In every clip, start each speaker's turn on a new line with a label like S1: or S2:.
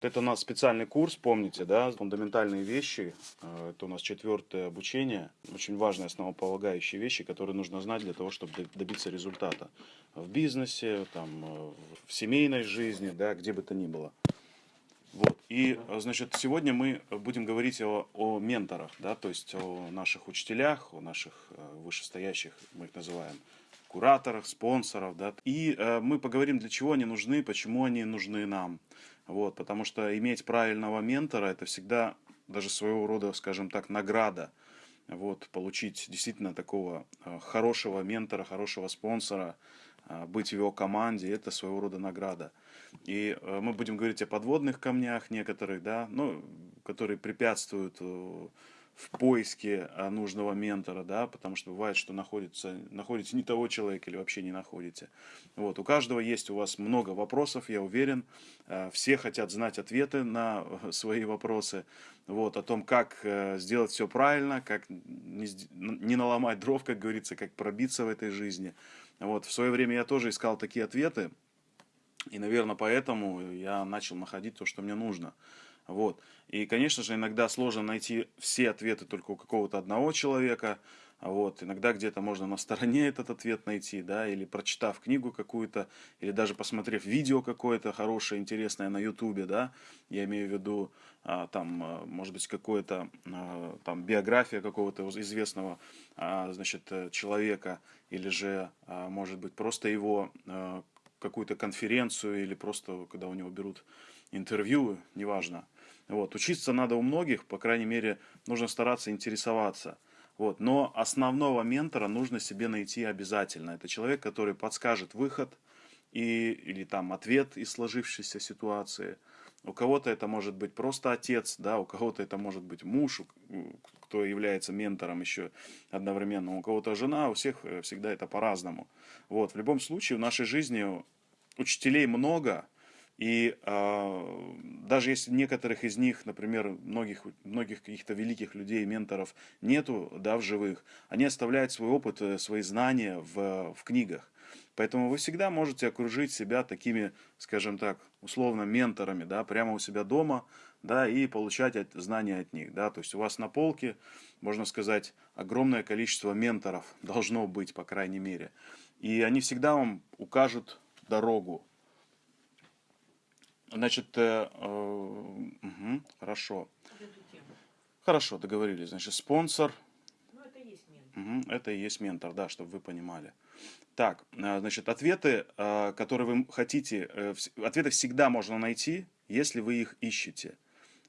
S1: Это у нас специальный курс, помните, да, фундаментальные вещи. Э, это у нас четвертое обучение. Очень важные основополагающие вещи, которые нужно знать для того, чтобы добиться результата. В бизнесе, там, э, в семейной жизни, да, где бы то ни было. Вот. И, значит, сегодня мы будем говорить о, о менторах, да, то есть о наших учителях, о наших э, вышестоящих, мы их называем, кураторах, спонсоров, да. И э, мы поговорим, для чего они нужны, почему они нужны нам. Вот, потому что иметь правильного ментора это всегда даже своего рода, скажем так, награда. Вот, получить действительно такого э, хорошего ментора, хорошего спонсора, э, быть в его команде, это своего рода награда. И э, мы будем говорить о подводных камнях некоторых, да, ну, которые препятствуют в поиске а, нужного ментора, да, потому что бывает, что находится, находите не того человека или вообще не находите. Вот, у каждого есть у вас много вопросов, я уверен, а, все хотят знать ответы на свои вопросы, вот, о том, как э, сделать все правильно, как не, не наломать дров, как говорится, как пробиться в этой жизни. Вот, в свое время я тоже искал такие ответы, и, наверное, поэтому я начал находить то, что мне нужно. Вот. И, конечно же, иногда сложно найти все ответы только у какого-то одного человека. Вот. Иногда где-то можно на стороне этот ответ найти, да, или прочитав книгу какую-то, или даже посмотрев видео какое-то хорошее, интересное на ютубе, да, я имею в виду, а, там, а, может быть, какое-то, а, там, биография какого-то известного, значит, э, человека, или же, может быть, просто его какую-то конференцию, или просто, когда у него берут интервью, неважно, вот. Учиться надо у многих, по крайней мере, нужно стараться интересоваться. Вот. Но основного ментора нужно себе найти обязательно. Это человек, который подскажет выход и, или там ответ из сложившейся ситуации. У кого-то это может быть просто отец, да, у кого-то это может быть муж, кто является ментором еще одновременно, у кого-то жена, у всех э, всегда это по-разному. Вот. В любом случае в нашей жизни учителей много, и э, даже если некоторых из них, например, многих, многих каких-то великих людей, менторов нету да, в живых, они оставляют свой опыт, э, свои знания в, в книгах. Поэтому вы всегда можете окружить себя такими, скажем так, условно менторами, да, прямо у себя дома, да, и получать от, знания от них, да, то есть у вас на полке, можно сказать, огромное количество менторов должно быть, по крайней мере, и они всегда вам укажут дорогу, Значит, э, э, угу, хорошо. Хорошо, договорились. Значит, спонсор.
S2: Ну, это и есть
S1: ментор. Угу, это и есть ментор, да, чтобы вы понимали. Так, э, значит, ответы, э, которые вы хотите, э, ответы всегда можно найти, если вы их ищете.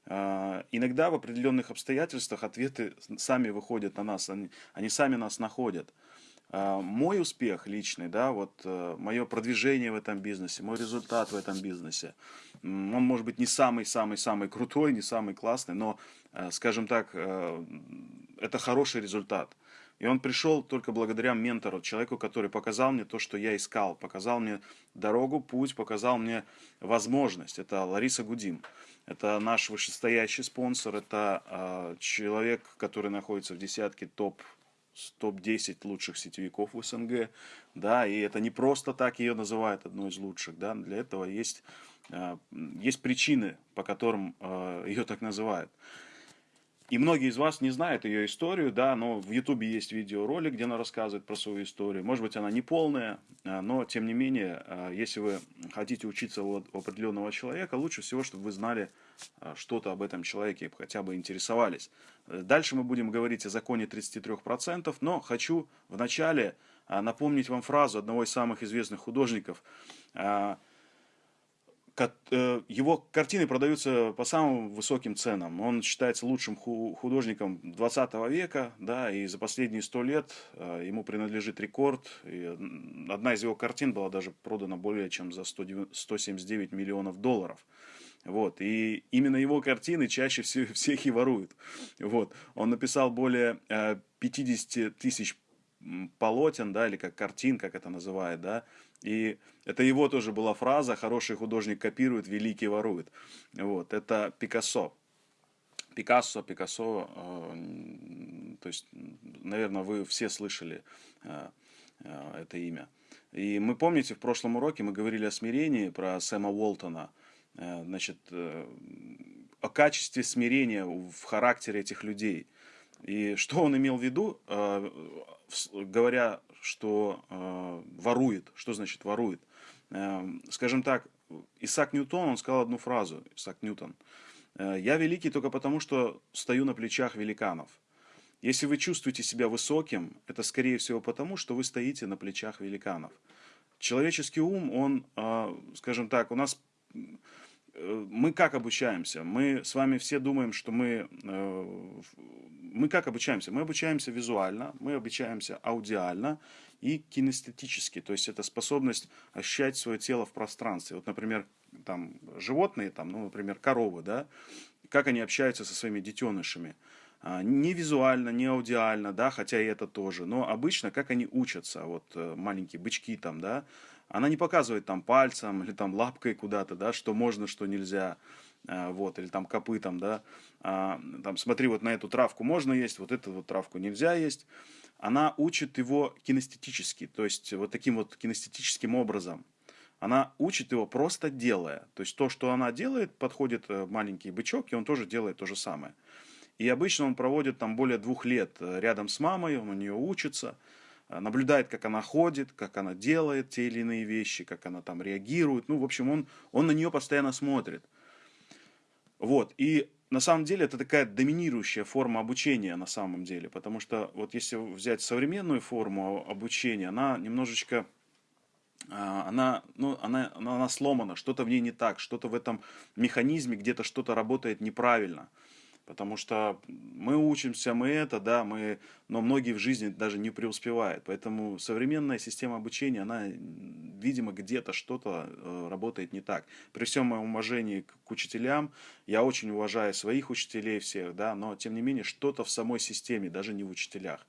S1: Иногда в определенных обстоятельствах ответы сами выходят на нас, они, они сами нас находят. Мой успех личный, да, вот мое продвижение в этом бизнесе, мой результат в этом бизнесе – он может быть не самый-самый-самый крутой, не самый классный, но, э, скажем так, э, это хороший результат. И он пришел только благодаря ментору, человеку, который показал мне то, что я искал, показал мне дорогу, путь, показал мне возможность. Это Лариса Гудим. Это наш вышестоящий спонсор, это э, человек, который находится в десятке топ топ-10 лучших сетевиков в СНГ, да, и это не просто так ее называют одной из лучших, да, для этого есть а, есть причины, по которым а, ее так называют. И многие из вас не знают ее историю, да, но в Ютубе есть видеоролик, где она рассказывает про свою историю. Может быть, она не полная, а, но тем не менее, если вы хотите учиться у определенного человека, лучше всего, чтобы вы знали что-то об этом человеке, хотя бы интересовались. Дальше мы будем говорить о законе 33%, но хочу вначале напомнить вам фразу одного из самых известных художников – его картины продаются по самым высоким ценам. Он считается лучшим художником 20 века, да, и за последние сто лет э, ему принадлежит рекорд. И одна из его картин была даже продана более чем за 179 миллионов долларов. Вот. И именно его картины чаще всех и воруют. Вот. Он написал более 50 э, тысяч полотен, да, или как картин, как это называют, да, и это его тоже была фраза «хороший художник копирует, великий ворует». Вот, это Пикассо. Пикассо, Пикассо, э, то есть, наверное, вы все слышали э, э, это имя. И мы помните, в прошлом уроке мы говорили о смирении, про Сэма Уолтона. э, значит, э, о качестве смирения в характере этих людей. И что он имел в виду, э, говоря, что ворует, что значит ворует? Скажем так, Исаак Ньютон, он сказал одну фразу, Исаак Ньютон, «Я великий только потому, что стою на плечах великанов». Если вы чувствуете себя высоким, это скорее всего потому, что вы стоите на плечах великанов. Человеческий ум, он, а, скажем так, у нас э, мы как обучаемся? Мы с вами все думаем, что мы... Э, мы как обучаемся? Мы обучаемся визуально, мы обучаемся аудиально и кинестетически. То есть это способность ощущать свое тело в пространстве. Вот, например, там животные, там, ну, например, коровы, да, как они общаются со своими детенышами. А, не визуально, не аудиально, да, хотя и это тоже, но обычно как они учатся, вот э, маленькие бычки там, да, она не показывает там пальцем или там лапкой куда-то, да, что можно, что нельзя, а, вот, или там копытом, да, а, там, смотри, вот на эту травку можно есть, вот эту вот травку нельзя есть, она учит его кинестетически, то есть вот таким вот кинестетическим образом. Она учит его просто делая. То есть то, что она делает, подходит э, маленький бычок, и он тоже делает то же самое. И обычно он проводит там более двух лет э, рядом с мамой, он у нее учится, э, наблюдает, как она ходит, как она делает те или иные вещи, как она там реагирует. Ну, в общем, он, он на нее постоянно смотрит. Вот, и на самом деле это такая доминирующая форма обучения на самом деле, потому что вот если взять современную форму обучения, она немножечко, а, она, ну, она, она сломана, что-то в ней не так, что-то в этом механизме где-то что-то работает неправильно. Потому что мы учимся, мы это, да, мы, но многие в жизни даже не преуспевают. Поэтому современная система обучения, она, видимо, где-то что-то э, работает не так. При всем моем уважении к, учителям, я очень уважаю своих учителей всех, да, но тем не менее что-то в самой системе, даже не в учителях.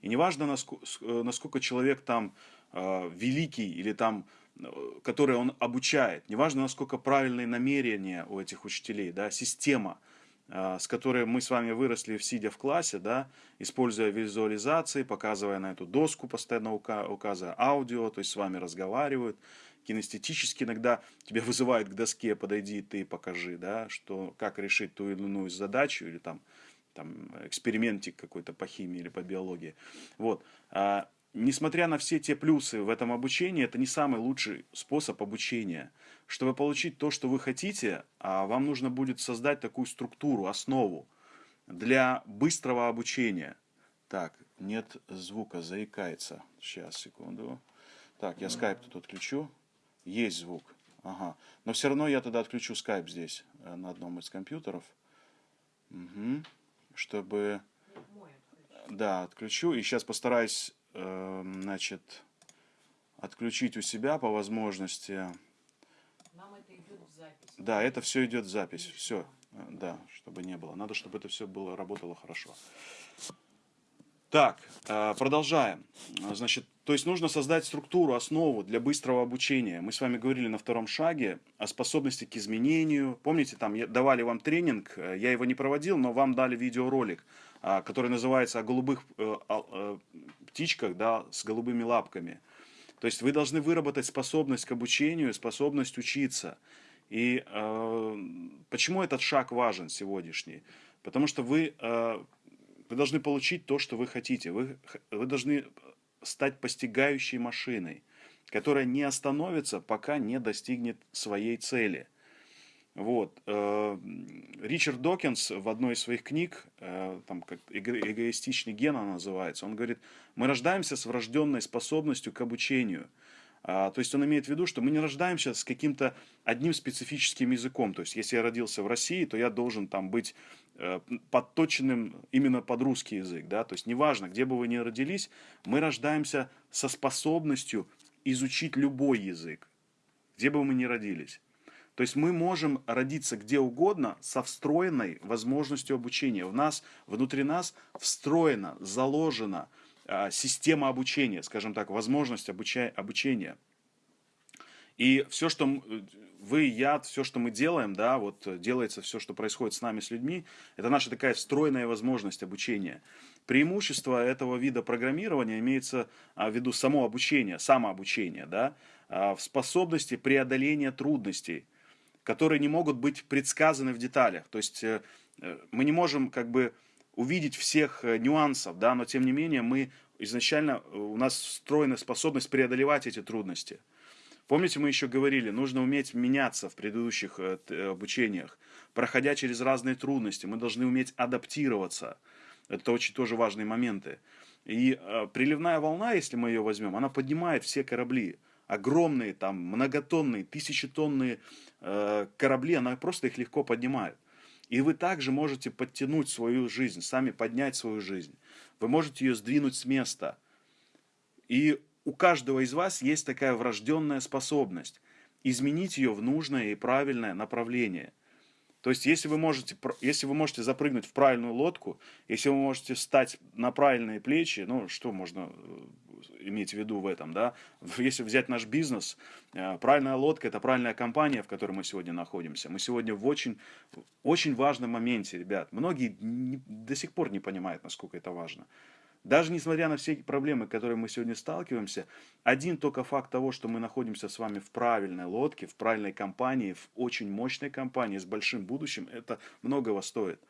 S1: И неважно, насколько, э, насколько человек там э, великий или там э, который он обучает, неважно, насколько правильные намерения у этих учителей, да, система – с которой мы с вами выросли, сидя в классе, да, используя визуализации, показывая на эту доску, постоянно указывая аудио, то есть с вами разговаривают, кинестетически иногда тебя вызывают к доске, подойди, ты покажи, да, что, как решить ту или иную задачу, или там, там экспериментик какой-то по химии или по биологии. Вот. А, несмотря на все те плюсы в этом обучении, это не самый лучший способ обучения. Чтобы получить то, что вы хотите, а, вам нужно будет создать такую структуру, основу для быстрого обучения. Так, нет звука, заикается. Сейчас, секунду. Так, я скайп тут отключу. Есть звук. Ага. Но все равно я тогда отключу скайп здесь, э, на одном из компьютеров. Угу. Чтобы... Да, отключу. И сейчас постараюсь Эм, значит, отключить у себя по возможности. Нам это идет в запись. Да, это все идет в запись. Все, э, да, чтобы не было. Надо, чтобы это все было, работало хорошо. Так, э, продолжаем. Значит, то есть нужно создать структуру, основу для быстрого обучения. Мы с вами говорили на втором шаге о способности к изменению. Помните, там давали вам тренинг, э, я его не проводил, но вам дали видеоролик, который называется «О голубых птичках, да, с голубыми лапками. То есть вы должны выработать способность к обучению, способность учиться. И э, почему этот шаг важен сегодняшний? Потому что вы, э, вы должны получить то, что вы хотите. Вы, вы должны стать постигающей машиной, которая не остановится, пока не достигнет своей цели – вот. Э, Ричард Докинс в одной из своих книг, э, там как эгоистичный ген она называется, он говорит, мы рождаемся с врожденной способностью к обучению. А, то есть он имеет в виду, что мы не рождаемся с каким-то одним специфическим языком. То есть если я родился в России, то я должен там быть э, подточенным именно под русский язык. Да? То есть неважно, где бы вы ни родились, мы рождаемся со способностью изучить любой язык, где бы мы ни родились. То есть мы можем родиться где угодно со встроенной возможностью обучения. В нас, внутри нас встроена, заложена э, система обучения, скажем так, возможность обуча обучения. И все, что вы, я, все, что мы делаем, да, вот делается все, что происходит с нами, с людьми, это наша такая встроенная возможность обучения. Преимущество этого вида программирования имеется а, в виду само обучение, самообучение, да, а, в способности преодоления трудностей которые не могут быть предсказаны в деталях. То есть э, э, мы не можем как бы увидеть всех нюансов, да, но тем не менее мы изначально, у нас встроена способность преодолевать эти трудности. Помните, мы еще говорили, нужно уметь меняться в предыдущих обучениях, проходя через разные трудности. Мы должны уметь адаптироваться. Это очень тоже важные моменты. И э, приливная волна, если мы ее возьмем, она поднимает все корабли. Огромные, там, многотонные, тысячетонные э, корабли, она просто их легко поднимает. И вы также можете подтянуть свою жизнь, сами поднять свою жизнь. Вы можете ее сдвинуть с места. И у каждого из вас есть такая врожденная способность изменить ее в нужное и правильное направление – то есть, если вы, можете, если вы можете запрыгнуть в правильную лодку, если вы можете встать на правильные плечи, ну, что можно э, иметь в виду в этом, да? Если взять наш бизнес, э, правильная лодка – это правильная компания, в которой мы сегодня находимся. Мы сегодня в очень, очень важном моменте, ребят. Многие не, до сих пор не понимают, насколько это важно. Даже несмотря на все проблемы, которые мы сегодня сталкиваемся, один только факт того, что мы находимся с вами в правильной лодке, в правильной компании, в очень мощной компании с большим будущим, это многого стоит.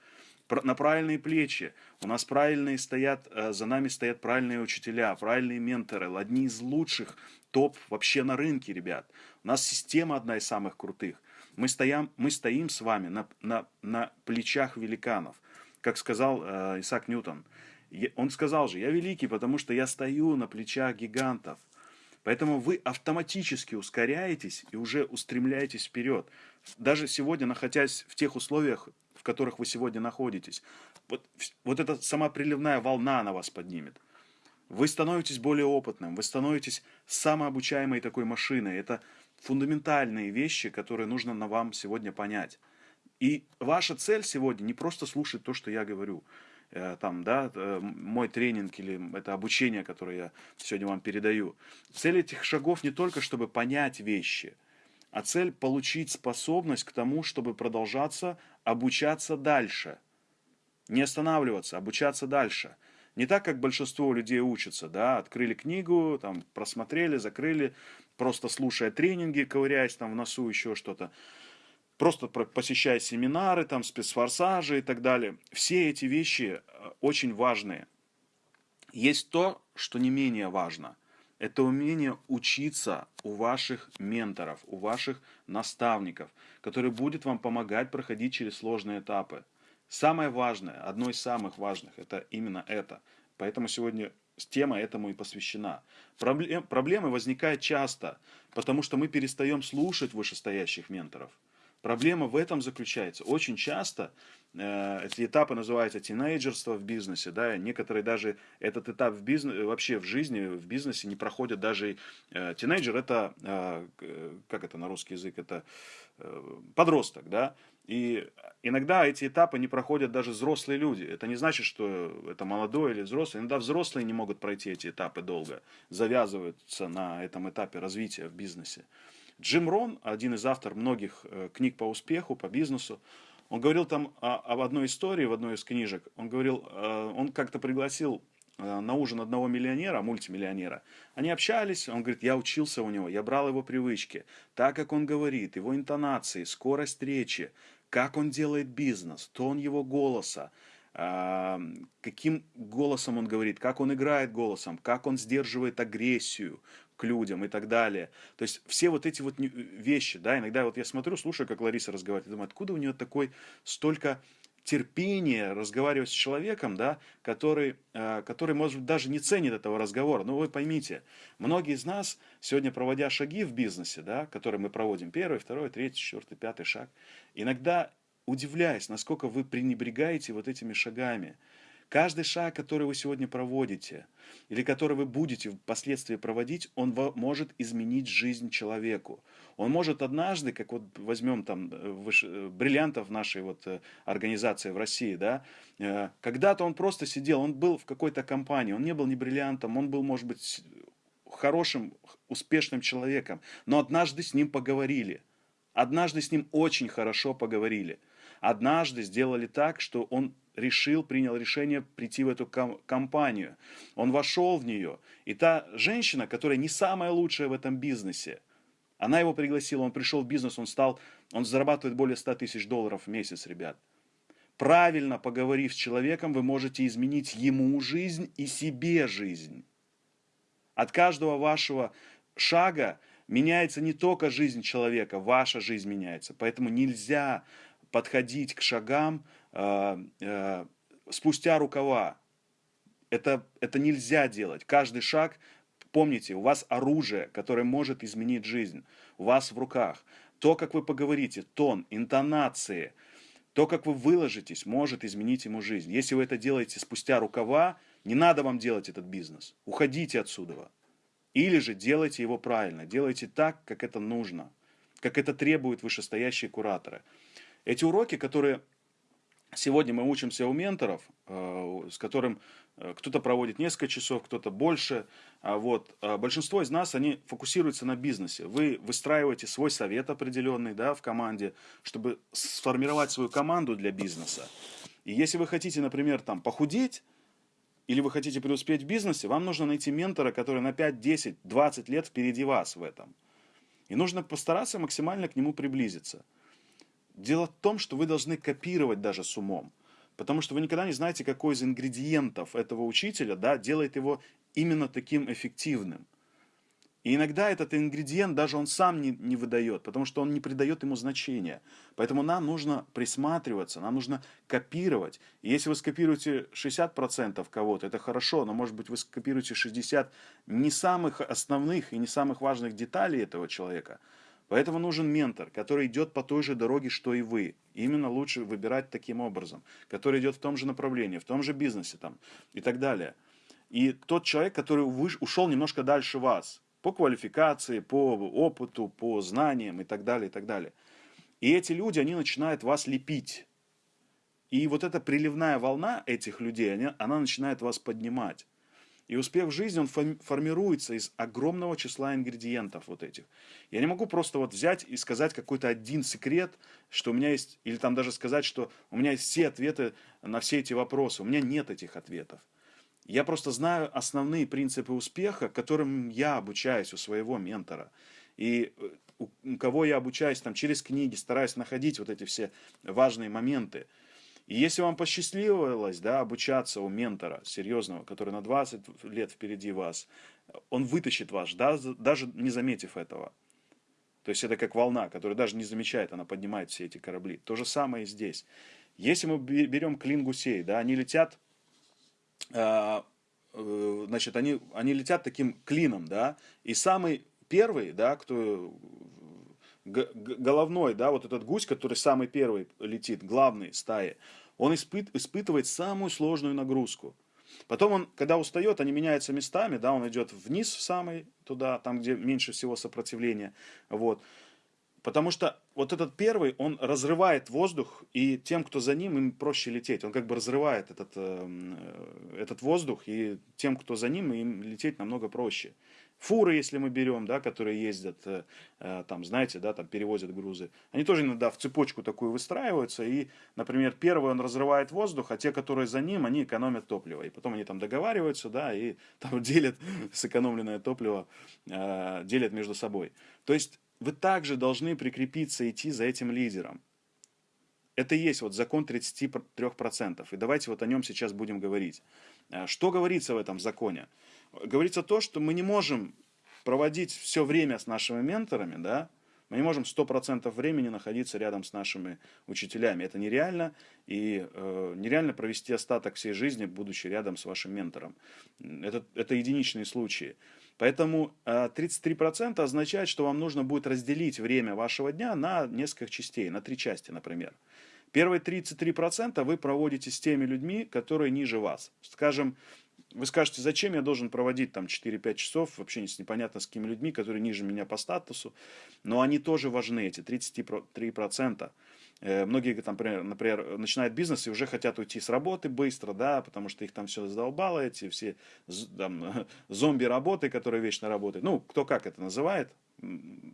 S1: На правильные плечи. У нас правильные стоят, э, за нами стоят правильные учителя, правильные менторы, одни из лучших топ вообще на рынке, ребят. У нас система одна из самых крутых. Мы стоим, мы стоим с вами на, на, на плечах великанов. Как сказал э, Исаак Ньютон – он сказал же, я великий, потому что я стою на плечах гигантов. Поэтому вы автоматически ускоряетесь и уже устремляетесь вперед. Даже сегодня, находясь в тех условиях, которых вы сегодня находитесь, вот, вот эта сама приливная волна на вас поднимет. Вы становитесь более опытным, вы становитесь самообучаемой такой машиной. Это фундаментальные вещи, которые нужно на вам сегодня понять. И ваша цель сегодня не просто слушать то, что я говорю. Э, там, да, э, мой тренинг или это обучение, которое я сегодня вам передаю. Цель этих шагов не только, чтобы понять вещи, а цель получить способность к тому, чтобы продолжаться обучаться дальше. Не останавливаться, обучаться дальше. Не так, как большинство людей учатся, да, открыли книгу, там, просмотрели, закрыли, просто слушая тренинги, ковыряясь там в носу, еще что-то просто посещая семинары, там, спецфорсажи и так далее. Все эти вещи э, очень важные. Есть то, что не менее важно. Это умение учиться у ваших менторов, у ваших наставников, который будет вам помогать проходить через сложные этапы. Самое важное, одно из самых важных, это именно это. Поэтому сегодня тема этому и посвящена. Проблем, проблемы возникают часто, потому что мы перестаем слушать вышестоящих менторов. Проблема в этом заключается. Очень часто э, эти этапы называются тинейджерство в бизнесе. Да? Некоторые даже этот этап в бизнес, вообще в жизни, в бизнесе не проходят даже... Э, тинейджер это, э, как это на русский язык, это э, подросток. Да? И иногда эти этапы не проходят даже взрослые люди. Это не значит, что это молодой или взрослый. Иногда взрослые не могут пройти эти этапы долго, завязываются на этом этапе развития в бизнесе. Джим Рон, один из авторов многих э, книг по успеху, по бизнесу, он говорил там об одной истории в одной из книжек. Он говорил, э, он как-то пригласил э, на ужин одного миллионера, мультимиллионера. Они общались, он говорит, я учился у него, я брал его привычки, так как он говорит, его интонации, скорость речи, как он делает бизнес, тон его голоса, каким голосом он говорит, как он играет голосом, как он сдерживает агрессию, к людям и так далее. То есть все вот эти вот вещи, да, иногда вот я смотрю, слушаю, как Лариса разговаривает, думаю, откуда у нее такой столько терпения разговаривать с человеком, да, который, э, который, может быть, даже не ценит этого разговора. Но вы поймите, многие из нас, сегодня проводя шаги в бизнесе, да, которые мы проводим, первый, второй, третий, четвертый, пятый шаг, иногда удивляюсь, насколько вы пренебрегаете вот этими шагами. Каждый шаг, который вы сегодня проводите, или который вы будете впоследствии проводить, он может изменить жизнь человеку. Он может однажды, как вот возьмем там э, э, бриллиантов нашей вот э, организации в России, да, когда-то он просто сидел, он был в какой-то компании, он не был ни бриллиантом, он был, может быть, хорошим, успешным человеком, но однажды с ним поговорили, однажды с ним очень хорошо поговорили, однажды сделали так, что он решил, принял решение прийти в эту компанию. Он вошел в нее. И та женщина, которая не самая лучшая в этом бизнесе, она его пригласила, он пришел в бизнес, он стал Он зарабатывает более 100 тысяч долларов в месяц, ребят. Правильно поговорив с человеком, вы можете изменить ему жизнь и себе жизнь. От каждого вашего шага меняется не только жизнь человека, ваша жизнь меняется. Поэтому нельзя подходить к шагам спустя рукава. Это, это нельзя делать. Каждый шаг, помните, у вас оружие, которое может изменить жизнь. У вас в руках. То, как вы поговорите, тон, интонации, то, как вы выложитесь, может изменить ему жизнь. Если вы это делаете спустя рукава, не надо вам делать этот бизнес. Уходите отсюда. Или же делайте его правильно, делайте так, как это нужно, как это требуют вышестоящие кураторы. Эти уроки, которые сегодня мы учимся у менторов, э, с которым э, кто-то проводит несколько часов, кто-то больше, а вот, а большинство из нас, они фокусируются на бизнесе. Вы выстраиваете свой совет определенный да, в команде, чтобы сформировать свою команду для бизнеса. И если вы хотите, например, там, похудеть, или вы хотите преуспеть в бизнесе, вам нужно найти ментора, который на 5, 10, 20 лет впереди вас в этом. И нужно постараться максимально к нему приблизиться. Дело в том, что вы должны копировать даже с умом. Потому что вы никогда не знаете, какой из ингредиентов этого учителя да, делает его именно таким эффективным. И иногда этот ингредиент даже он сам не, не выдает, потому что он не придает ему значения. Поэтому нам нужно присматриваться, нам нужно копировать. И если вы скопируете 60% кого-то, это хорошо, но может быть вы скопируете 60 не самых основных и не самых важных деталей этого человека. Поэтому нужен ментор, который идет по той же дороге, что и вы. Именно лучше выбирать таким образом, который идет в том же направлении, в том же бизнесе там, и так далее. И тот человек, который ушел немножко дальше вас, по квалификации, по опыту, по знаниям и так далее, и так далее. И эти люди, они начинают вас лепить. И вот эта приливная волна этих людей, она начинает вас поднимать. И успех в жизни, он формируется из огромного числа ингредиентов вот этих. Я не могу просто вот взять и сказать какой-то один секрет, что у меня есть, или там даже сказать, что у меня есть все ответы на все эти вопросы. У меня нет этих ответов. Я просто знаю основные принципы успеха, которым я обучаюсь у своего ментора. И э, у кого я обучаюсь там через книги, стараюсь находить вот эти все важные моменты. И если вам посчастливилось да, обучаться у ментора серьезного, который на 20 лет впереди вас, он вытащит вас, да, даже не заметив этого. То есть это как волна, которая даже не замечает, она поднимает все эти корабли. То же самое и здесь. Если мы берем клин гусей, да, они летят а, э, значит, они, они летят таким клином, да, и самый первый, да, кто головной, да, вот этот гусь, который самый первый летит, главный стаи, он испыт, испытывает самую сложную нагрузку. Потом он, когда устает, они меняются местами, да, он идет вниз в самый туда, там, где меньше всего сопротивления, вот. Потому что вот этот первый, он разрывает воздух, и тем, кто за ним, им проще лететь. Он как бы разрывает этот, э, этот воздух, и тем, кто за ним, им лететь намного проще. Фуры, если мы берем, да, которые ездят, э, э, там, знаете, да, там перевозят грузы, они тоже иногда в цепочку такую выстраиваются, и, например, первый он разрывает воздух, а те, которые за ним, они экономят топливо. И потом они там договариваются, да, и там делят сэкономленное топливо, делят между собой. То есть вы также должны прикрепиться, идти за этим лидером. Это и есть вот закон 33%. И давайте вот о нем сейчас будем говорить. Что говорится в этом законе? Говорится то, что мы не можем проводить все время с нашими менторами, да, мы не можем 100% времени находиться рядом с нашими учителями. Это нереально, и э, нереально провести остаток всей жизни, будучи рядом с вашим ментором. Это, это единичные случаи. Поэтому 33% э, означает, что вам нужно будет разделить время вашего дня на несколько частей, на три части, например. Первые 33% вы проводите с теми людьми, которые ниже вас. Скажем, вы скажете, зачем я должен проводить там 4-5 часов вообще непонятно с какими людьми, которые ниже меня по статусу, но они тоже важны, эти 33%. Э, многие, там, например, начинают бизнес и уже хотят уйти с работы быстро, да, потому что их там все задолбало, эти все там, зомби-работы, которые вечно работают. Ну, кто как это называет,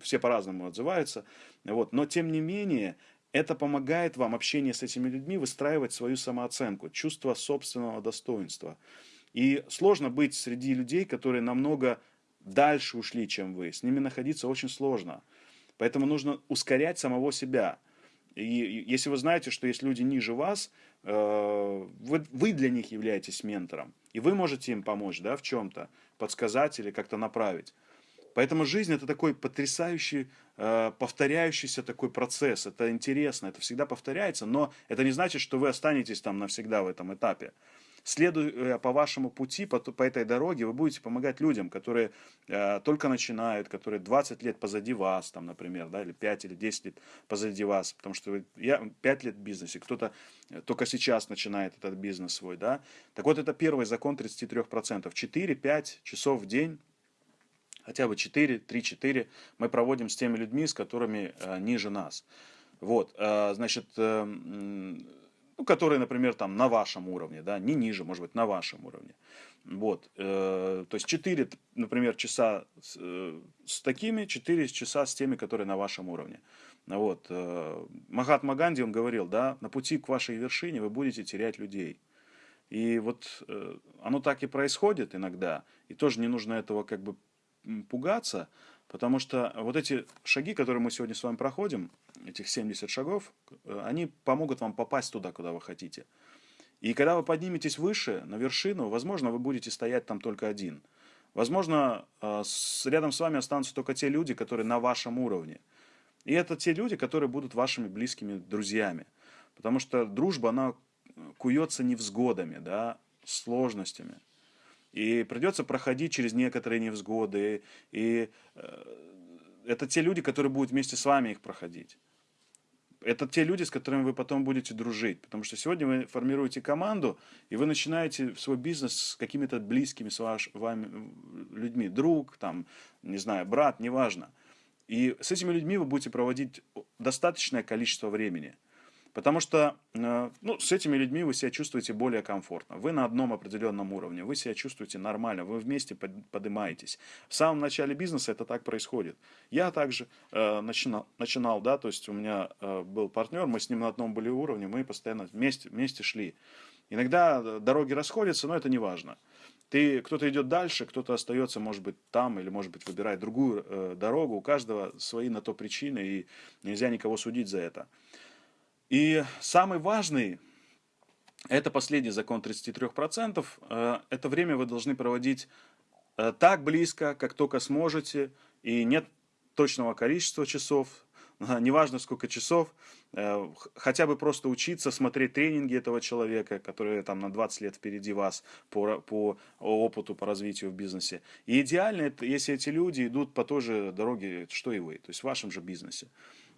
S1: все по-разному отзываются. Вот. Но, тем не менее, это помогает вам, общение с этими людьми, выстраивать свою самооценку, чувство собственного достоинства. И сложно быть среди людей, которые намного дальше ушли, чем вы. С ними находиться очень сложно. Поэтому нужно ускорять самого себя. И если вы знаете, что есть люди ниже вас, э, вы, для них являетесь ментором, и вы можете им помочь да, в чем-то, подсказать или как-то направить. Поэтому жизнь это такой потрясающий, э, повторяющийся такой процесс. Это интересно, это всегда повторяется, но это не значит, что вы останетесь там навсегда в этом этапе. Следуя по вашему пути, по, по этой дороге, вы будете помогать людям, которые э, только начинают, которые 20 лет позади вас, там, например, да, или 5 или 10 лет позади вас, потому что вы, я 5 лет в бизнесе, кто-то э, только сейчас начинает этот бизнес свой, да. Так вот, это первый закон 33%. 4-5 часов в день хотя бы 4, 3-4 мы проводим с теми людьми, с которыми э, ниже нас. Вот, э, значит, э, ну, которые, например, там на вашем уровне, да, не ниже, может быть, на вашем уровне. Вот, э, то есть 4, например, часа с, э, с такими, 4 часа с теми, которые на вашем уровне. Вот, э, Махатма Ганди, он говорил, да, на пути к вашей вершине вы будете терять людей. И вот э, оно так и происходит иногда, и тоже не нужно этого как бы пугаться, потому что вот эти шаги, которые мы сегодня с вами проходим, этих 70 шагов, э, они помогут вам попасть туда, куда вы хотите. И когда вы подниметесь выше, на вершину, возможно, вы будете стоять там только один. Возможно, э, рядом с вами останутся только те люди, которые на вашем уровне. И это те люди, которые будут вашими близкими друзьями. Потому что дружба, она куется невзгодами, да, сложностями. И придется проходить через некоторые невзгоды. И э, это те люди, которые будут вместе с вами их проходить. Это те люди, с которыми вы потом будете дружить. Потому что сегодня вы формируете команду, и вы начинаете свой бизнес с какими-то близкими с ваш, вами людьми. Друг, там, не знаю, брат, неважно. И с этими людьми вы будете проводить достаточное количество времени – Потому что э, ну, с этими людьми вы себя чувствуете более комфортно. Вы на одном определенном уровне, вы себя чувствуете нормально, вы вместе поднимаетесь. В самом начале бизнеса это так происходит. Я также э, начинал, начинал, да, то есть у меня э, был партнер, мы с ним на одном были уровне, мы постоянно вместе, вместе шли. Иногда э, дороги расходятся, но это не важно. Ты, кто-то идет дальше, кто-то остается, может быть, там, или, может быть, выбирает другую э, дорогу. У каждого свои на то причины, и нельзя никого судить за это. И самый важный, это последний закон 33%, э, это время вы должны проводить э, так близко, как только сможете, и нет точного количества часов, неважно сколько часов, э, хотя бы просто учиться, смотреть тренинги этого человека, который там на 20 лет впереди вас по, по опыту, по развитию в бизнесе. И идеально, если эти люди идут по той же дороге, что и вы, то есть в вашем же бизнесе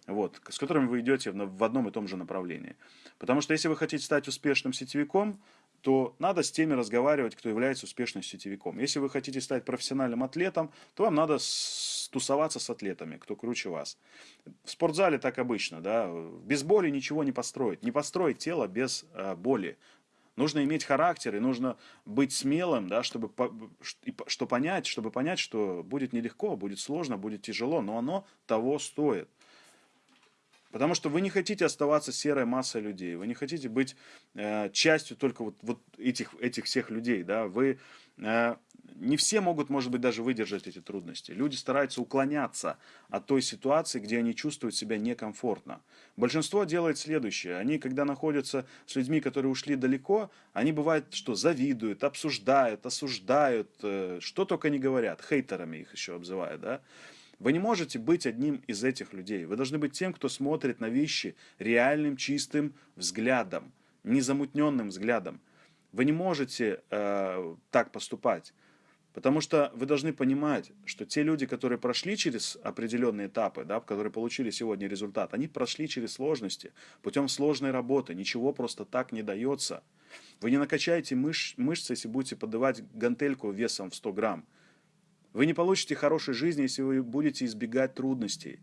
S1: вот, с которыми вы идете в одном и том же направлении. Потому что если вы хотите стать успешным сетевиком, то надо с теми разговаривать, кто является успешным сетевиком. Если вы хотите стать профессиональным атлетом, то вам надо тусоваться с атлетами, кто круче вас. В спортзале так обычно, да, без боли ничего не построить. Не построить тело без э, боли. Нужно иметь характер и нужно быть смелым, да, чтобы, что понять, чтобы понять, что будет нелегко, будет сложно, будет тяжело, но оно того стоит. Потому что вы не хотите оставаться серой массой людей, вы не хотите быть э, частью только вот, вот этих, этих всех людей. Да? Вы, э, не все могут, может быть, даже выдержать эти трудности. Люди стараются уклоняться от той ситуации, где они чувствуют себя некомфортно. Большинство делает следующее. Они, когда находятся с людьми, которые ушли далеко, они бывает, что завидуют, обсуждают, осуждают, э, что только не говорят. Хейтерами их еще обзывают. Да? Вы не можете быть одним из этих людей. Вы должны быть тем, кто смотрит на вещи реальным, чистым взглядом, незамутненным взглядом. Вы не можете э, так поступать. Потому что вы должны понимать, что те люди, которые прошли через определенные этапы, да, которые получили сегодня результат, они прошли через сложности, путем сложной работы. Ничего просто так не дается. Вы не накачаете мыш, мышцы, если будете подавать гантельку весом в 100 грамм. Вы не получите хорошей жизни, если вы будете избегать трудностей.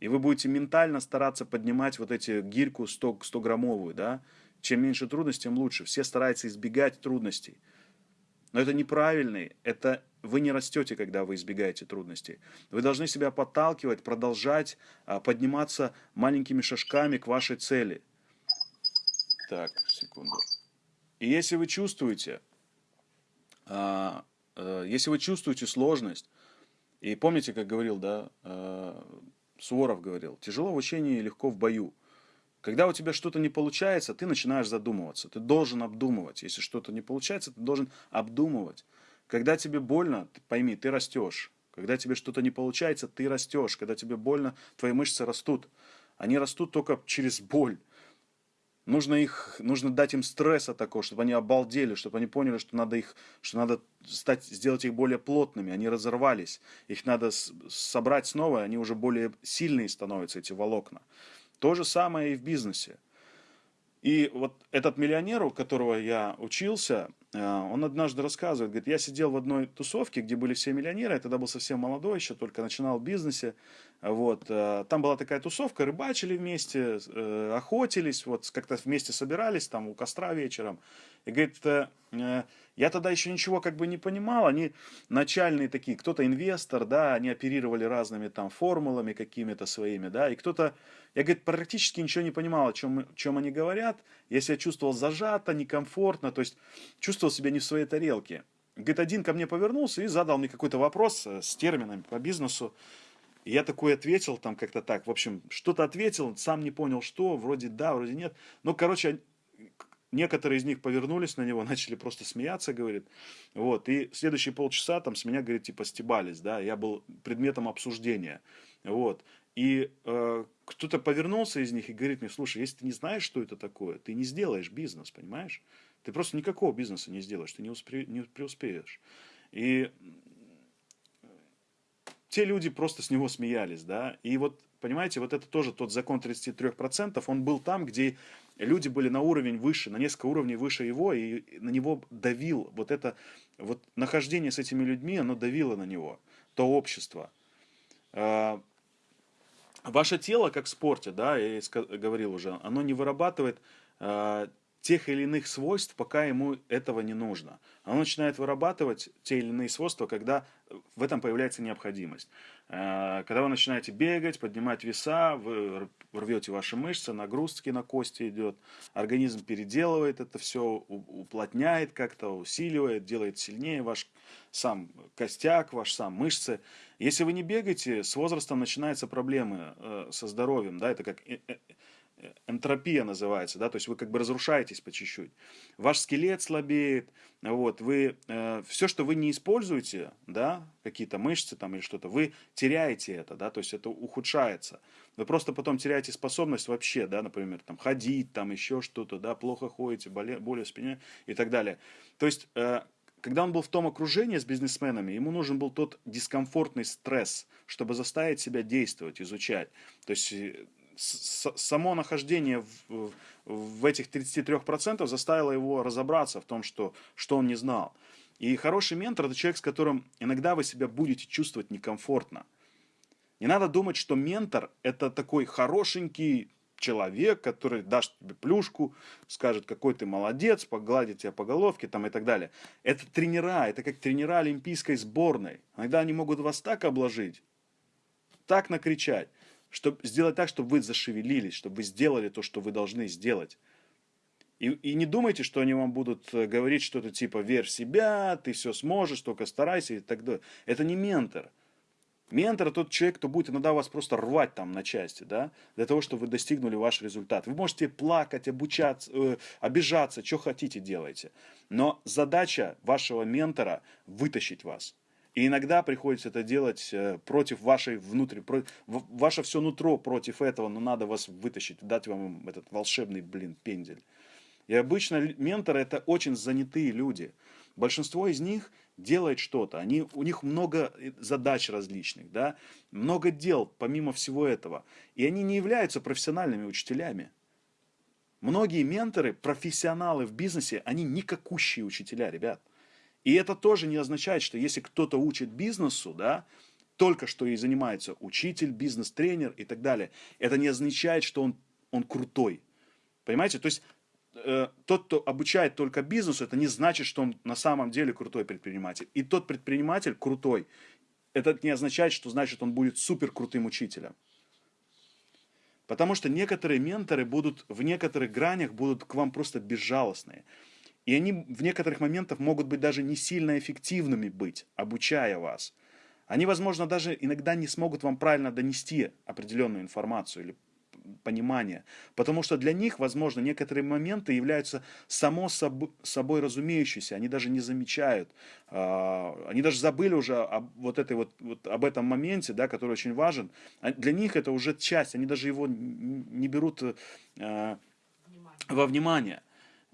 S1: И вы будете ментально стараться поднимать вот эти гирьку 100, 100 граммовую, да? Чем меньше трудностей, тем лучше. Все стараются избегать трудностей. Но это неправильно. Это вы не растете, когда вы избегаете трудностей. Вы должны себя подталкивать, продолжать а, подниматься маленькими шажками к вашей цели. Так, секунду. И если вы чувствуете, а, если вы чувствуете сложность, и помните, как говорил, да, э, Суворов говорил, тяжело в учении, легко в бою. Когда у тебя что-то не получается, ты начинаешь задумываться. Ты должен обдумывать. Если что-то не получается, ты должен обдумывать. Когда тебе больно, пойми, ты растешь. Когда тебе что-то не получается, ты растешь. Когда тебе больно, твои мышцы растут. Они растут только через боль. Нужно, их, нужно дать им стресса такого, чтобы они обалдели, чтобы они поняли, что надо, их, что надо стать, сделать их более плотными. Они разорвались. Их надо собрать снова, они уже более сильные становятся, эти волокна. То же самое и в бизнесе. И вот этот миллионер, у которого я учился, э, он однажды рассказывает, говорит, я сидел в одной тусовке, где были все миллионеры, я тогда был совсем молодой, еще только начинал в бизнесе, вот, э, там была такая тусовка, рыбачили вместе, э, охотились, вот, как-то вместе собирались там у костра вечером, и говорит, я тогда еще ничего как бы не понимал, они начальные такие, кто-то инвестор, да, они оперировали разными там формулами какими-то своими, да, и кто-то я, говорит, практически ничего не понимал, о чем, о чем они говорят. Я себя чувствовал зажато, некомфортно, то есть чувствовал себя не в своей тарелке. Говорит, один ко мне повернулся и задал мне какой-то вопрос э, с терминами по бизнесу. И я такой ответил, там как-то так, в общем, что-то ответил, сам не понял, что, вроде да, вроде нет. Ну, короче, некоторые из них повернулись на него, начали просто смеяться, говорит. Вот, и следующие полчаса там с меня, говорит, типа стебались, да, я был предметом обсуждения. Вот, и э, кто-то повернулся из них и говорит мне, слушай, если ты не знаешь, что это такое, ты не сделаешь бизнес, понимаешь? Ты просто никакого бизнеса не сделаешь, ты не, успе, не преуспеешь. И те люди просто с него смеялись, да, и вот, понимаете, вот это тоже тот закон 33%, он был там, где люди были на уровень выше, на несколько уровней выше его, и на него давил, вот это, вот нахождение с этими людьми, оно давило на него, то общество. А, ваше тело, как в спорте, да, я говорил уже, оно не вырабатывает э, тех или иных свойств, пока ему этого не нужно. Оно начинает вырабатывать те или иные свойства, когда в этом появляется необходимость. Э, когда вы начинаете бегать, поднимать веса, вы рвете ваши мышцы, нагрузки на кости идет, организм переделывает это все, уплотняет как-то, усиливает, делает сильнее ваш сам костяк, ваш сам мышцы. Если вы не бегаете, с возрастом начинаются проблемы э, со здоровьем, да, это как э, э, энтропия называется, да, то есть вы как бы разрушаетесь по чуть-чуть. Ваш скелет слабеет, вот, вы, э, все, что вы не используете, да, какие-то мышцы там или что-то, вы теряете это, да, то есть это ухудшается. Вы просто потом теряете способность вообще, да, например, там, ходить, там, еще что-то, да, плохо ходите, боли, боли в спине и так далее. То есть, э, когда он был в том окружении с бизнесменами, ему нужен был тот дискомфортный стресс, чтобы заставить себя действовать, изучать. То есть э, само нахождение в, в этих 33% заставило его разобраться в том, что, что он не знал. И хороший ментор – это человек, с которым иногда вы себя будете чувствовать некомфортно. Не надо думать, что ментор – это такой хорошенький, человек, который даст тебе плюшку, скажет, какой ты молодец, погладит тебя по головке там и так далее. Это тренера, это как тренера олимпийской сборной. Иногда они могут вас так обложить, так накричать, чтобы сделать так, чтобы вы зашевелились, чтобы вы сделали то, что вы должны сделать. И, и не думайте, что они вам будут э, говорить что-то типа «верь в себя», «ты все сможешь, только старайся» и так далее. Это не ментор. Ментор – тот человек, кто будет иногда вас просто рвать там на части, да, для того, чтобы вы достигнули ваш результат. Вы можете плакать, обучаться, э, обижаться, что хотите делайте. Но задача вашего ментора – вытащить вас. И иногда приходится это делать э, против вашей внутри, про, ваше все нутро против этого, но надо вас вытащить, дать вам этот волшебный, блин, пендель. И обычно менторы – это очень занятые люди. Большинство из них – делает что-то, они, у них много э, задач различных, да, много дел помимо всего этого, и они не являются профессиональными учителями. Многие менторы, профессионалы в бизнесе, они никакущие учителя, ребят. И это тоже не означает, что если кто-то учит бизнесу, да, только что и занимается учитель, бизнес-тренер и так далее, это не означает, что он, он крутой. Понимаете? То есть Э, тот, кто обучает только бизнесу, это не значит, что он на самом деле крутой предприниматель. И тот предприниматель крутой, это не означает, что значит он будет супер крутым учителем. Потому что некоторые менторы будут в некоторых гранях будут к вам просто безжалостные. И они в некоторых моментах могут быть даже не сильно эффективными быть, обучая вас. Они, возможно, даже иногда не смогут вам правильно донести определенную информацию или понимание. Потому что для них, возможно, некоторые моменты являются само собой разумеющиеся, они даже не замечают. А, они даже забыли уже об, вот этой вот, вот, об этом моменте, да, который очень важен. А для них это уже часть, они даже его не берут э, во внимание.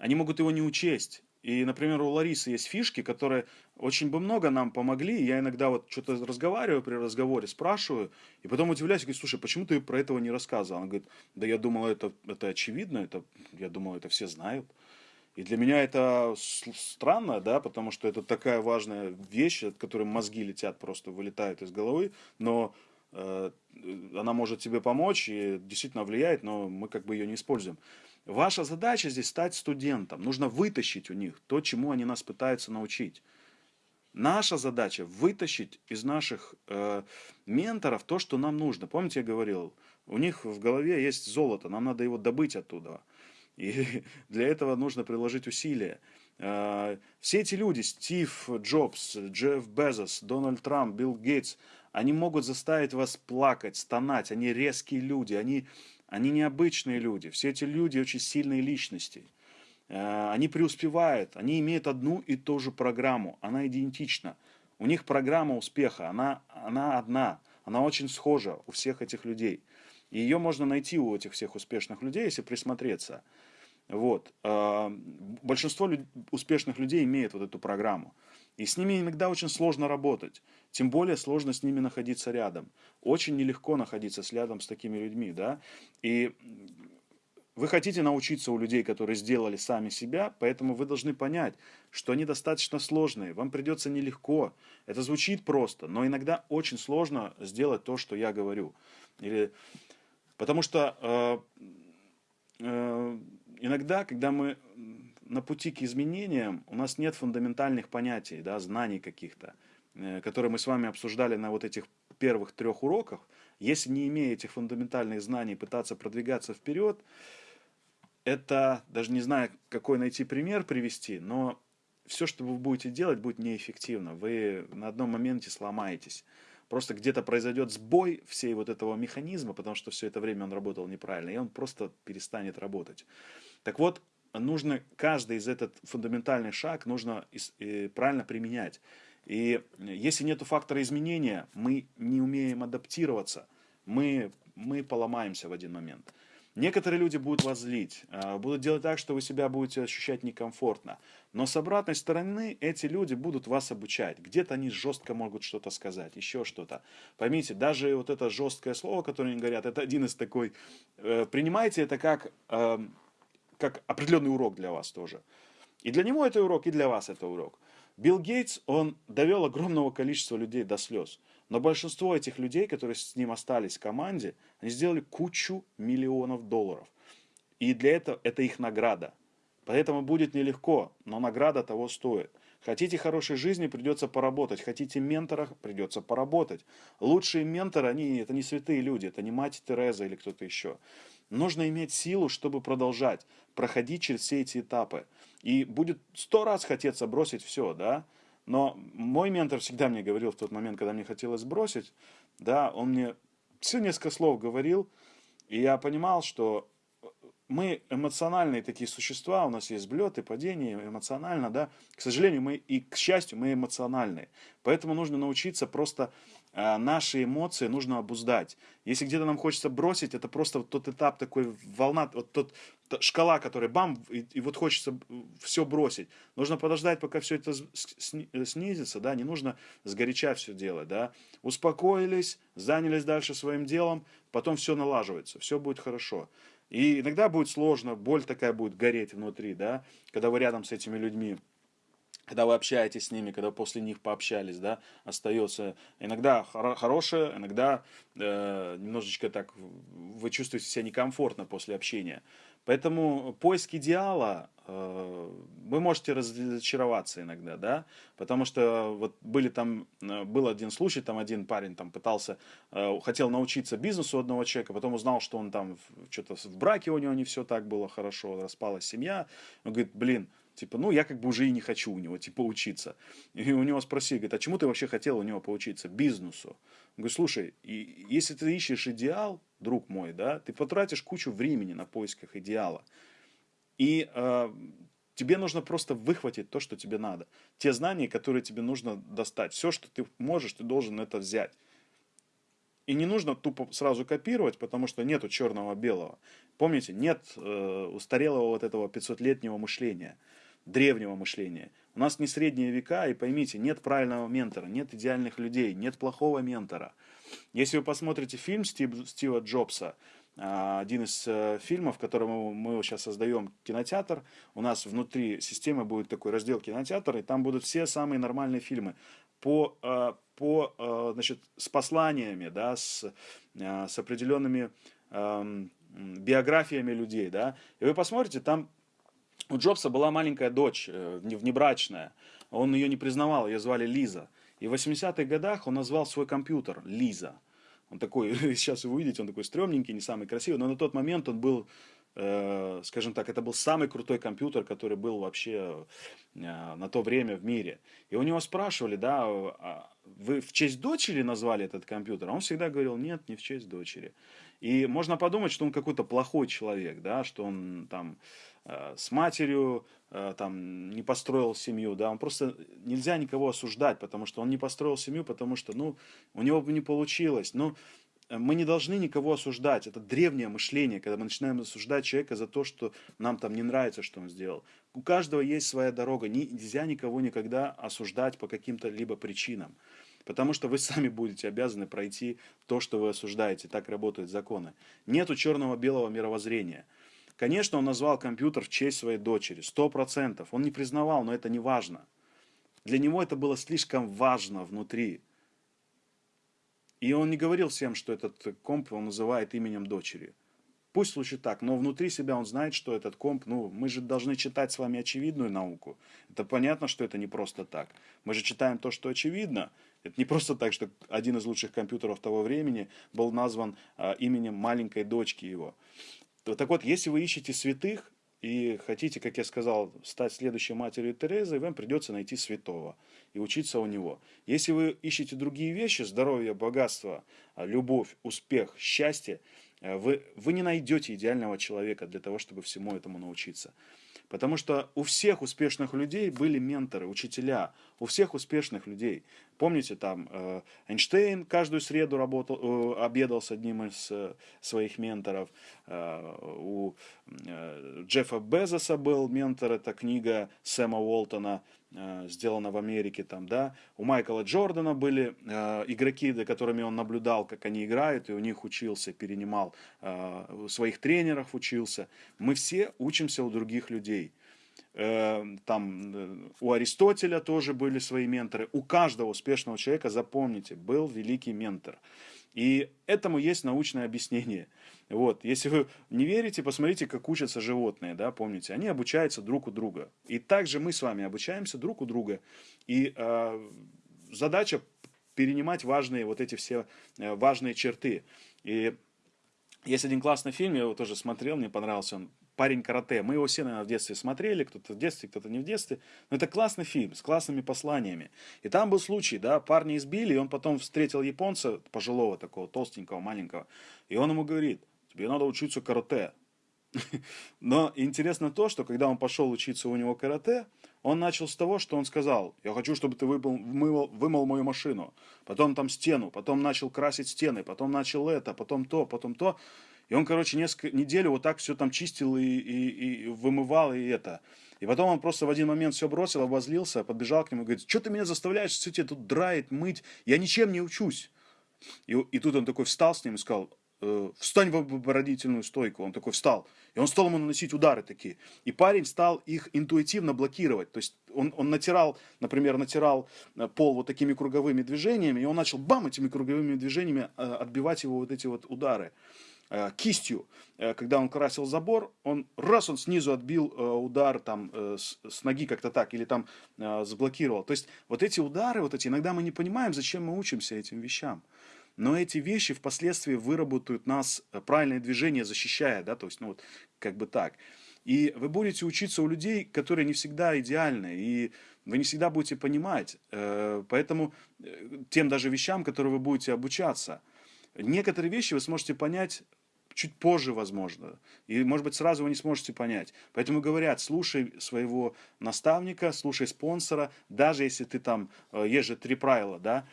S1: Они могут его не учесть. И, например, у Ларисы есть фишки, которые очень бы много нам помогли. Я иногда вот что-то разговариваю при разговоре, спрашиваю, и потом удивляюсь, говорю, слушай, почему ты про этого не рассказывал? Она говорит, да я думала, это, это очевидно, это, я думал, это все знают. И для меня это странно, да, потому что это такая важная вещь, от которой мозги летят, просто вылетают из головы, но э, она может тебе помочь и действительно влияет, но мы как бы ее не используем. Ваша задача здесь стать студентом. Нужно вытащить у них то, чему они нас пытаются научить. Наша задача вытащить из наших э, менторов то, что нам нужно. Помните, я говорил, у них в голове есть золото, нам надо его добыть оттуда. И для этого нужно приложить усилия. Э, все эти люди, Стив Джобс, Джефф Безос, Дональд Трамп, Билл Гейтс, они могут заставить вас плакать, стонать. Они резкие люди, они они необычные люди. Все эти люди очень сильные личности. Э, они преуспевают, они имеют одну и ту же программу, она идентична. У них программа успеха, она, она одна, она очень схожа у всех этих людей. И ее можно найти у этих всех успешных людей, если присмотреться. Вот. Э, большинство успешных людей имеет вот эту программу. И с ними иногда очень сложно работать. Тем более сложно с ними находиться рядом. Очень нелегко находиться с рядом с такими людьми. Да? И вы хотите научиться у людей, которые сделали сами себя, поэтому вы должны понять, что они достаточно сложные. Вам придется нелегко. Это звучит просто, но иногда очень сложно сделать то, что я говорю. Или... Потому что э, э, иногда, когда мы на пути к изменениям у нас нет фундаментальных понятий, да, знаний каких-то, э, которые мы с вами обсуждали на вот этих первых трех уроках. Если не имея этих фундаментальных знаний пытаться продвигаться вперед, это, даже не знаю, какой найти пример привести, но все, что вы будете делать, будет неэффективно. Вы на одном моменте сломаетесь. Просто где-то произойдет сбой всей вот этого механизма, потому что все это время он работал неправильно, и он просто перестанет работать. Так вот, нужно каждый из этот фундаментальный шаг нужно правильно применять. И если нет фактора изменения, мы не умеем адаптироваться, мы, мы поломаемся в один момент. Некоторые люди будут вас злить, а, будут делать так, что вы себя будете ощущать некомфортно. Но с обратной стороны эти люди будут вас обучать. Где-то они жестко могут что-то сказать, еще что-то. Поймите, даже вот это жесткое слово, которое они говорят, это один из такой... Э, принимайте это как эм, как определенный урок для вас тоже. И для него это урок, и для вас это урок. Билл Гейтс, он довел огромного количества людей до слез. Но большинство этих людей, которые с ним остались в команде, они сделали кучу миллионов долларов. И для этого это их награда. Поэтому будет нелегко, но награда того стоит. Хотите хорошей жизни, придется поработать. Хотите ментора, придется поработать. Лучшие менторы, они, это не святые люди, это не мать Тереза или кто-то еще. Нужно иметь силу, чтобы продолжать, проходить через все эти этапы. И будет сто раз хотеться бросить все, да. Но мой ментор всегда мне говорил в тот момент, когда мне хотелось бросить, да, он мне все несколько слов говорил, и я понимал, что мы эмоциональные такие существа, у нас есть взлеты, падения, эмоционально, да. К сожалению, мы и к счастью, мы эмоциональные. Поэтому нужно научиться просто а, наши эмоции нужно обуздать. Если где-то нам хочется бросить, это просто вот тот этап, такой волна, вот тот, та шкала, которая бам, и, и вот хочется все бросить. Нужно подождать, пока все это снизится, да, не нужно сгоряча все делать, да. Успокоились, занялись дальше своим делом, потом все налаживается, все будет хорошо. И иногда будет сложно, боль такая будет гореть внутри, да, когда вы рядом с этими людьми когда вы общаетесь с ними, когда после них пообщались, да, остается иногда хоро хорошее, иногда э, немножечко так вы чувствуете себя некомфортно после общения. Поэтому поиск идеала, э, вы можете разочароваться иногда, да, потому что вот были там, э, был один случай, там один парень там пытался, э, хотел научиться бизнесу одного человека, потом узнал, что он там что-то в браке у него не все так было хорошо, распалась семья, он говорит, блин, Типа, ну, я как бы уже и не хочу у него, типа, учиться. И у него спросили, говорит, а чему ты вообще хотел у него поучиться? Бизнесу. Он говорит, слушай, и, если ты ищешь идеал, друг мой, да, ты потратишь кучу времени на поисках идеала. И э, тебе нужно просто выхватить то, что тебе надо. Те знания, которые тебе нужно достать. Все, что ты можешь, ты должен это взять. И не нужно тупо сразу копировать, потому что нету черного-белого. Помните, нет э, устарелого вот этого 500-летнего мышления, древнего мышления. У нас не средние века, и поймите, нет правильного ментора, нет идеальных людей, нет плохого ментора. Если вы посмотрите фильм Стив, Стива Джобса, э, один из э, фильмов, в котором мы сейчас создаем кинотеатр, у нас внутри системы будет такой раздел кинотеатр, и там будут все самые нормальные фильмы по, э, по, э, значит, с посланиями, да, с, с определенными эм, биографиями людей, да, и вы посмотрите, там у Джобса была маленькая дочь, внебрачная, он ее не признавал, ее звали Лиза, и в 80-х годах он назвал свой компьютер Лиза, он такой, сейчас вы увидите, он такой стрёмненький, не самый красивый, но на тот момент он был Э, скажем так, это был самый крутой компьютер, который был вообще э, на то время в мире. И у него спрашивали, да, а вы в честь дочери назвали этот компьютер? А он всегда говорил, нет, не в честь дочери. И можно подумать, что он какой-то плохой человек, да, что он там э, с матерью там не построил семью, да, он просто нельзя никого осуждать, потому что он не построил семью, потому что, ну, у него бы не получилось, ну, Э, мы не должны никого осуждать. Это древнее мышление, когда мы начинаем осуждать человека за то, что нам там не нравится, что он сделал. У каждого есть своя дорога. Нельзя никого никогда осуждать по каким-то либо причинам. Потому что вы сами будете обязаны пройти то, что вы осуждаете. Так работают законы. Нету черного-белого мировоззрения. Конечно, он назвал компьютер в честь своей дочери. Сто процентов. Он не признавал, но это не важно. Для него это было слишком важно внутри. И он не говорил всем, что этот комп он называет именем дочери. Пусть лучше так, но внутри себя он знает, что этот комп, ну, мы же должны читать с вами очевидную науку. Это понятно, что это не просто так. Мы же читаем то, что очевидно. Это не просто так, что один из лучших компьютеров того времени был назван а, именем маленькой дочки его. Так вот, если вы ищете святых, и хотите, как я сказал, стать следующей матерью Терезы, вам придется найти святого и учиться у него. Если вы ищете другие вещи, здоровье, богатство, любовь, успех, счастье, э, вы, вы не найдете идеального человека для того, чтобы всему этому научиться. Потому что у всех успешных людей были менторы, учителя. У всех успешных людей. Помните, там э, Эйнштейн каждую среду работал, э, обедал с одним из э, своих менторов. Э, у э, Джеффа Безоса был ментор, это книга Сэма Уолтона, э, сделана в Америке. Там, да? У Майкла Джордана были э, игроки, за которыми он наблюдал, как они играют, и у них учился, перенимал э, у своих тренеров, учился. Мы все учимся у других людей. Эм, там э, у Аристотеля тоже были свои менторы. У каждого успешного человека, запомните, был великий ментор. И этому есть научное объяснение. Вот. Если вы не верите, посмотрите, как учатся животные, да, помните, они обучаются друг у друга. И также мы с вами обучаемся друг у друга. И э, задача перенимать важные вот эти все э, важные черты. И есть один классный фильм, я его тоже смотрел, мне понравился он парень карате. Мы его все, наверное, в детстве смотрели, кто-то в детстве, кто-то не в детстве. Но это классный фильм с классными посланиями. И там был случай, да, парня избили, и он потом встретил японца, пожилого такого, толстенького, маленького, и он ему говорит, тебе надо учиться карате. Но интересно то, что когда он пошел учиться у него карате, он начал с того, что он сказал, я хочу, чтобы ты вымыл, вымыл, вымыл мою машину, потом там стену, потом начал красить стены, потом начал это, потом то, потом то. И он, короче, несколько неделю вот так все там чистил и, и, и вымывал, и это. И потом он просто в один момент все бросил, обозлился, подбежал к нему и говорит, что ты меня заставляешь все тебе тут драить, мыть, я ничем не учусь. И, и тут он такой встал с ним и сказал, встань в оборонительную стойку. Он такой встал. И он стал ему наносить удары такие. И парень стал их интуитивно блокировать. То есть он, он натирал, например, натирал э, пол вот такими круговыми движениями, и он начал бам этими круговыми движениями э, отбивать его вот эти вот удары. Э, кистью, э, когда он красил забор, он раз он снизу отбил э, удар там с ноги как-то так, или там заблокировал. То есть вот эти удары, вот эти, иногда мы не понимаем, зачем мы учимся этим вещам. Но эти вещи впоследствии выработают нас правильное движение, защищая, да, то есть, ну вот, как бы так. И вы будете учиться у людей, которые не всегда идеальны, и вы не всегда будете понимать. Э, поэтому э, тем даже вещам, которые вы будете обучаться, некоторые вещи вы сможете понять чуть позже, возможно. И, может быть, сразу вы не сможете понять. Поэтому говорят, слушай своего наставника, слушай спонсора, даже если ты там, э, есть же три правила, да,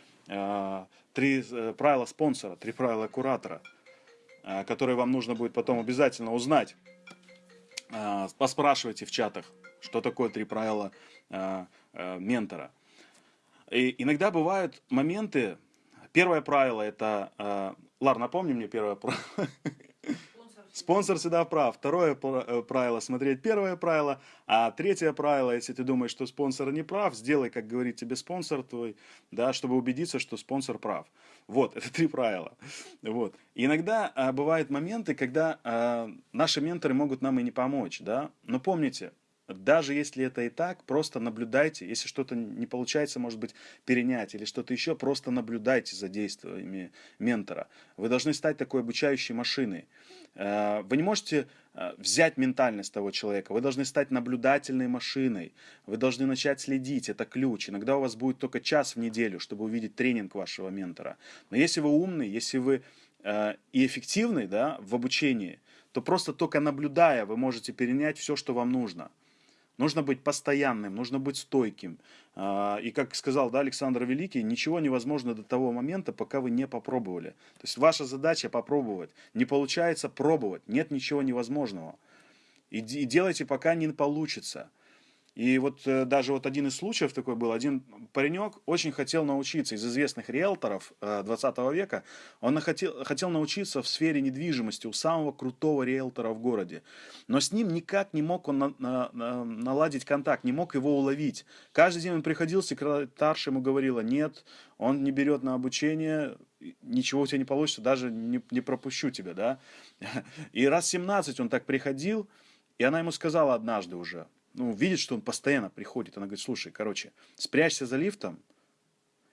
S1: три правила спонсора, три правила куратора, которые вам нужно будет потом обязательно узнать. Поспрашивайте в чатах, что такое три правила Э, ментора. И иногда бывают моменты, первое правило это, э, Лар, напомни мне первое правило. Спонсор всегда прав. Второе э, правило – смотреть первое правило. А третье правило, если ты думаешь, что спонсор не прав, сделай, как говорит тебе спонсор твой, да, чтобы убедиться, что спонсор прав. Вот, это три правила. Вот. Иногда а, бывают моменты, когда а, наши менторы могут нам и не помочь. Да? Но помните, даже если это и так, просто наблюдайте. Если что-то не получается, может быть, перенять или что-то еще, просто наблюдайте за действиями ментора. Вы должны стать такой обучающей машиной. Э, вы не можете э, взять ментальность того человека. Вы должны стать наблюдательной машиной. Вы должны начать следить. Это ключ. Иногда у вас будет только час в неделю, чтобы увидеть тренинг вашего ментора. Но если вы умный, если вы э, и эффективный да, в обучении, то просто только наблюдая вы можете перенять все, что вам нужно. Нужно быть постоянным, нужно быть стойким. А, и как сказал да, Александр Великий, ничего невозможно до того момента, пока вы не попробовали. То есть ваша задача попробовать. Не получается пробовать. Нет ничего невозможного. И, и делайте, пока не получится. И вот э, даже вот один из случаев такой был, один паренек очень хотел научиться из известных риэлторов э, 20 века, он хотел, хотел научиться в сфере недвижимости у самого крутого риэлтора в городе. Но с ним никак не мог он на, на, на, наладить контакт, не мог его уловить. Каждый день он приходил, секретарь ему говорила, нет, он не берет на обучение, ничего у тебя не получится, даже не, не пропущу тебя, да. И раз 17 он так приходил, и она ему сказала однажды уже, ну, видит, что он постоянно приходит. Она говорит, слушай, короче, спрячься за лифтом,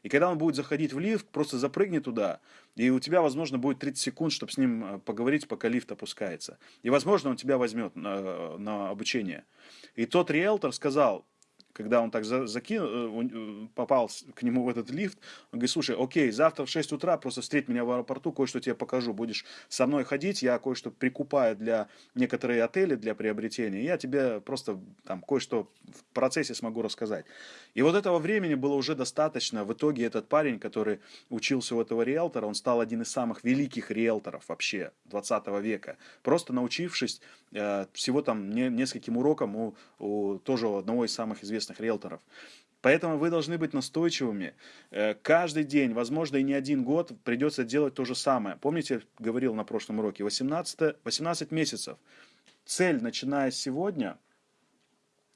S1: и когда он будет заходить в лифт, просто запрыгни туда, и у тебя, возможно, будет 30 секунд, чтобы с ним э, поговорить, пока лифт опускается. И, возможно, он тебя возьмет на, на обучение. И тот риэлтор сказал, когда он так закинул, э, э, попал к нему в этот лифт, он говорит, слушай, окей, завтра в 6 утра просто встреть меня в аэропорту, кое-что тебе покажу, будешь со мной ходить, я кое-что прикупаю для некоторые отели для приобретения, я тебе просто там кое-что в процессе смогу рассказать. И вот этого времени было уже достаточно. В итоге этот парень, который учился у этого риэлтора, он стал один из самых великих риэлторов вообще 20 века, просто научившись э, всего там не, нескольким урокам у, у тоже одного из самых известных известных риэлторов. Поэтому вы должны быть настойчивыми. Э, каждый день, возможно, и не один год придется делать то же самое. Помните, говорил на прошлом уроке, 18, 18 месяцев. Цель, начиная сегодня,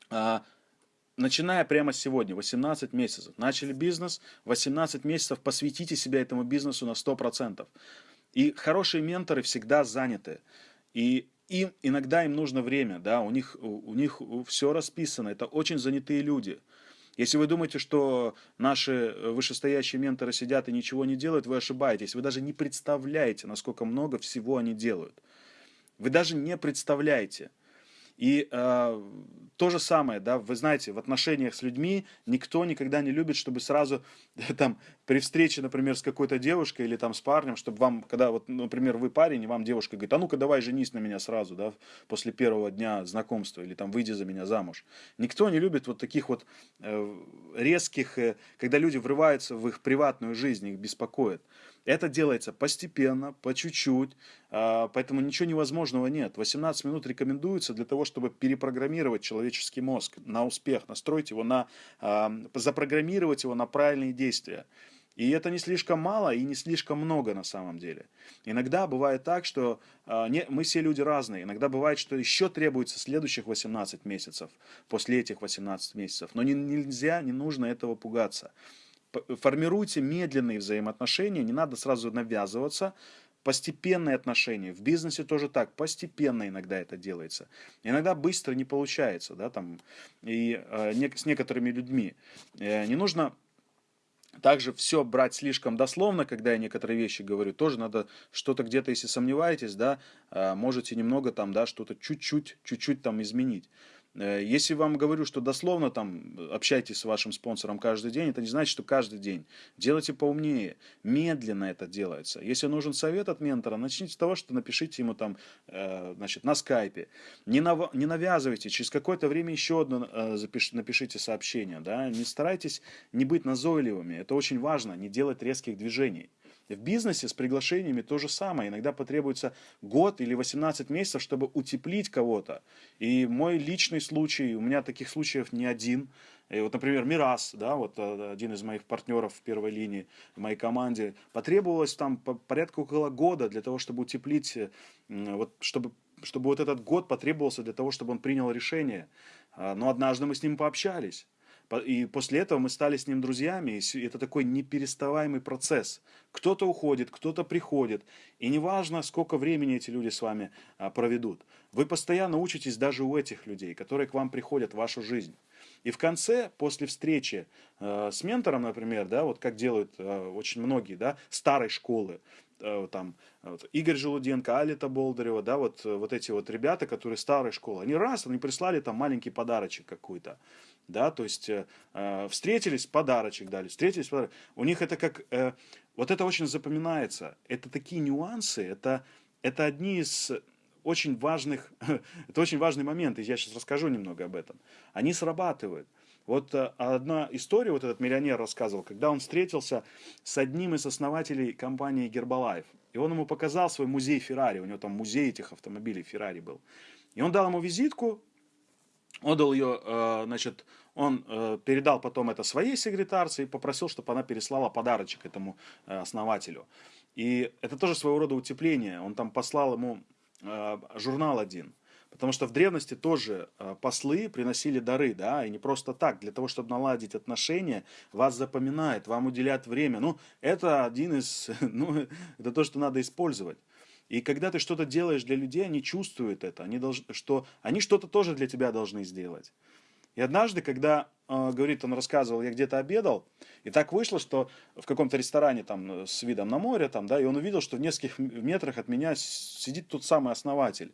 S1: а, начиная прямо сегодня, 18 месяцев. Начали бизнес, 18 месяцев посвятите себя этому бизнесу на 100%. И хорошие менторы всегда заняты. И им иногда им нужно время, да, у них, у них все расписано, это очень занятые люди. Если вы думаете, что наши э, вышестоящие менторы сидят и ничего не делают, вы ошибаетесь. Вы даже не представляете, насколько много всего они делают. Вы даже не представляете. И э, то же самое, да, вы знаете, в отношениях с людьми никто никогда не любит, чтобы сразу там при встрече, например, с какой-то девушкой или там с парнем, чтобы вам, когда вот, например, вы парень, и вам девушка говорит, а ну-ка давай женись на меня сразу, да, после первого дня знакомства, или там выйди за меня замуж. Никто не любит вот таких вот э, резких, э, когда люди врываются в их приватную жизнь, их беспокоит. Это делается постепенно, по чуть-чуть, а, поэтому ничего невозможного нет. 18 минут рекомендуется для того, чтобы перепрограммировать человеческий мозг на успех, настроить его на, а, запрограммировать его на правильные действия. И это не слишком мало и не слишком много на самом деле. Иногда бывает так, что э, не, мы все люди разные. Иногда бывает, что еще требуется следующих 18 месяцев, после этих 18 месяцев. Но не, нельзя, не нужно этого пугаться формируйте медленные взаимоотношения, не надо сразу навязываться, постепенные отношения. В бизнесе тоже так, постепенно иногда это делается. Иногда быстро не получается, да, там, и э, с некоторыми людьми. Э, не нужно также все брать слишком дословно, когда я некоторые вещи говорю, тоже надо что-то где-то, если сомневаетесь, да, а, можете немного там, да, что-то чуть-чуть, чуть-чуть там изменить. Э, если вам говорю, что дословно там общайтесь с вашим спонсором каждый день, это не значит, что каждый день. Делайте поумнее. Медленно это делается. Если нужен совет от ментора, начните с того, что напишите ему там, э, значит, на скайпе. Не, нав... не навязывайте. Через какое-то время еще одно э, запиш... напишите сообщение. Да? Не старайтесь не быть назойливыми. Это очень важно. Не делать резких движений. В бизнесе с приглашениями то же самое. Иногда потребуется год или 18 месяцев, чтобы утеплить кого-то. И мой личный случай, у меня таких случаев не один. И вот, например, Мирас, да, вот э, один из моих партнеров в первой линии в моей команде, потребовалось там порядка около года для того, чтобы утеплить, э, вот, чтобы, чтобы вот этот год потребовался для того, чтобы он принял решение. А, но однажды мы с ним пообщались. И после этого мы стали с ним друзьями, и это такой непереставаемый процесс. Кто-то уходит, кто-то приходит, и неважно, сколько времени эти люди с вами а, проведут. Вы постоянно учитесь даже у этих людей, которые к вам приходят в вашу жизнь. И в конце, после встречи э, с ментором, например, да, вот как делают э, очень многие, да, старой школы, э, там, вот, Игорь Желуденко, Алита Болдырева, да, вот, вот эти вот ребята, которые старой школы, они раз, они прислали там маленький подарочек какой-то да, то есть э, э, встретились, подарочек дали, встретились, подарочек. у них это как, э, вот это очень запоминается, это такие нюансы, это, это одни из очень важных, это очень важный момент, и я сейчас расскажу немного об этом, они срабатывают. Вот э, одна история, вот этот миллионер рассказывал, когда он встретился с одним из основателей компании Гербалайф, и он ему показал свой музей Феррари, у него там музей этих автомобилей Феррари был. И он дал ему визитку, отдал ее, э, значит, он э, передал потом это своей секретарце и попросил, чтобы она переслала подарочек этому э, основателю. И это тоже своего рода утепление. Он там послал ему журнал один. Потому что в древности тоже послы приносили дары, да, и не просто так, для того, чтобы наладить отношения, вас запоминают, вам уделяют время. Ну, это один из, ну, это то, что надо использовать. И когда ты что-то делаешь для людей, они чувствуют это, они должны, что они что-то тоже для тебя должны сделать. И однажды, когда, э, говорит, он рассказывал, я где-то обедал, и так вышло, что в каком-то ресторане там с видом на море, там, да, и он увидел, что в нескольких метрах от меня сидит тот самый основатель.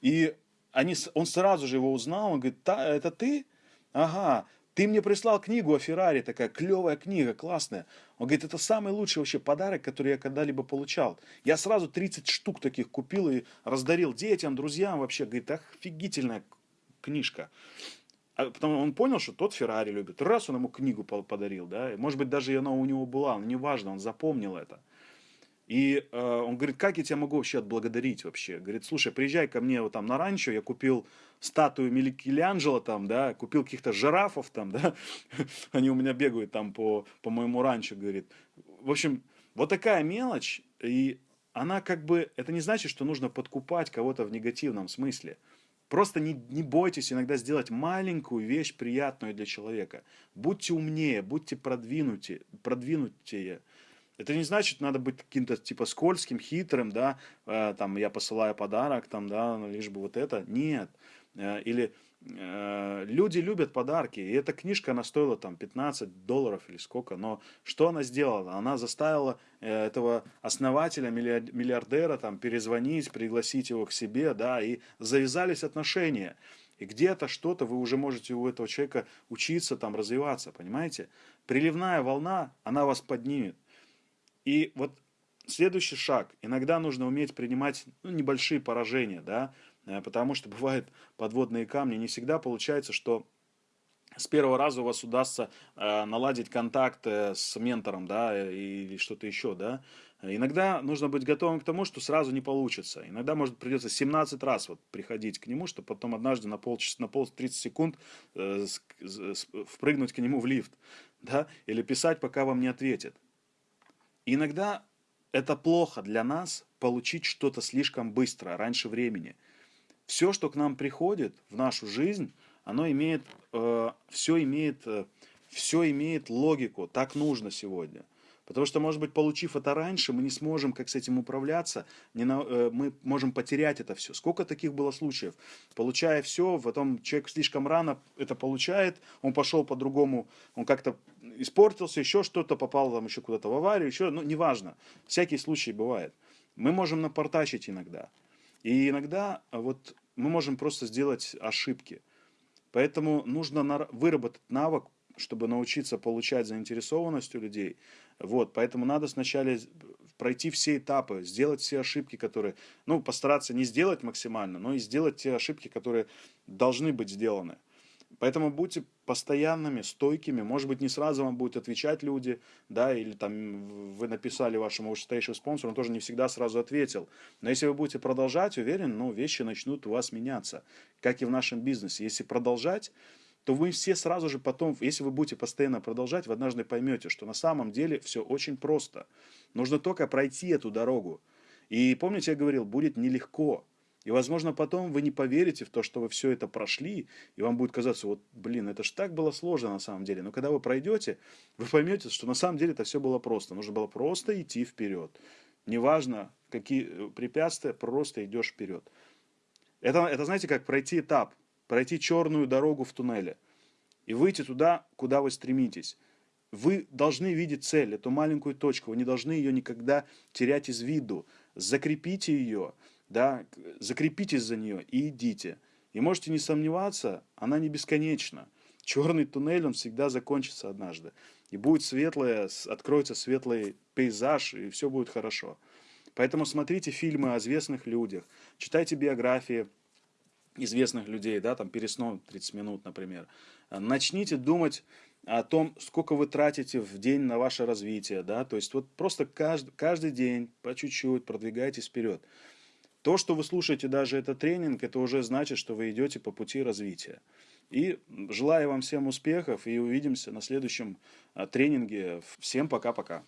S1: И они, он сразу же его узнал, он говорит, это ты? Ага, ты мне прислал книгу о Феррари, такая клевая книга, классная. Он говорит, это самый лучший вообще подарок, который я когда-либо получал. Я сразу 30 штук таких купил и раздарил детям, друзьям вообще. Говорит, офигительная книжка. А потом он понял, что тот Феррари любит. Раз он ему книгу подарил, да, может быть, даже она у него была, но неважно, он запомнил это. И э, он говорит, как я тебя могу вообще отблагодарить вообще? Говорит, слушай, приезжай ко мне вот там на ранчо, я купил статую Микеланджело там, да, купил каких-то жирафов там, да, они у меня бегают там по, по моему ранчо, говорит. В общем, вот такая мелочь, и она как бы, это не значит, что нужно подкупать кого-то в негативном смысле. Просто не, не бойтесь иногда сделать маленькую вещь приятную для человека. Будьте умнее, будьте продвинутее, продвинутее. Это не значит, надо быть каким-то типа скользким, хитрым, да, э, там я посылаю подарок, там, да, ну, лишь бы вот это. Нет. Э, или э, люди любят подарки, и эта книжка, она стоила там 15 долларов или сколько, но что она сделала? Она заставила э, этого основателя, миллиардера там перезвонить, пригласить его к себе, да, и завязались отношения. И где-то что-то вы уже можете у этого человека учиться, там, развиваться, понимаете? Приливная волна, она вас поднимет. И вот следующий шаг. Иногда нужно уметь принимать ну, небольшие поражения, да, э, потому что бывают подводные камни. Не всегда получается, что с первого раза у вас удастся э, наладить контакт э, с ментором, да, или что-то еще, да. Иногда нужно быть готовым к тому, что сразу не получится. Иногда, может, придется 17 раз вот приходить к нему, чтобы потом однажды на полчаса, на пол 30 секунд э, впрыгнуть к нему в лифт, да, или писать, пока вам не ответит иногда это плохо для нас получить что-то слишком быстро, раньше времени. Все, что к нам приходит в нашу жизнь, оно имеет, э, все имеет, э, все имеет логику, так нужно сегодня. Потому что, может быть, получив это раньше, мы не сможем как с этим управляться, не на, э, мы можем потерять это все. Сколько таких было случаев? Получая все, потом человек слишком рано это получает, он пошел по-другому, он как-то испортился, еще что-то, попал там еще куда-то в аварию, еще, ну, неважно. Всякие случаи бывают. Мы можем напортачить иногда. И иногда вот мы можем просто сделать ошибки. Поэтому нужно выработать навык, чтобы научиться получать заинтересованность у людей. Вот, поэтому надо сначала пройти все этапы, сделать все ошибки, которые, ну, постараться не сделать максимально, но и сделать те ошибки, которые должны быть сделаны. Поэтому будьте постоянными, стойкими. Может быть, не сразу вам будут отвечать люди, да, или там вы написали вашему вышестоящему спонсору, он тоже не всегда сразу ответил. Но если вы будете продолжать, уверен, ну, вещи начнут у вас меняться, как и в нашем бизнесе. Если продолжать, то вы все сразу же потом, если вы будете постоянно продолжать, вы однажды поймете, что на самом деле все очень просто. Нужно только пройти эту дорогу. И помните, я говорил, будет нелегко. И, возможно, потом вы не поверите в то, что вы все это прошли, и вам будет казаться, вот, блин, это ж так было сложно на самом деле. Но когда вы пройдете, вы поймете, что на самом деле это все было просто. Нужно было просто идти вперед. Неважно, какие э, препятствия, просто идешь вперед. Это, это, знаете, как пройти этап, пройти черную дорогу в туннеле и выйти туда, куда вы стремитесь. Вы должны видеть цель, эту маленькую точку, вы не должны ее никогда терять из виду. Закрепите ее, да, закрепитесь за нее и идите. И можете не сомневаться, она не бесконечна. Черный туннель, он всегда закончится однажды. И будет светлое, откроется светлый пейзаж, и все будет хорошо. Поэтому смотрите фильмы о известных людях, читайте биографии известных людей, да, там перед сном 30 минут, например. Начните думать о том, сколько вы тратите в день на ваше развитие, да, то есть вот просто каждый, каждый день по чуть-чуть продвигайтесь вперед. То, что вы слушаете даже этот тренинг, это уже значит, что вы идете по пути развития. И желаю вам всем успехов и увидимся на следующем а, тренинге. Всем пока-пока.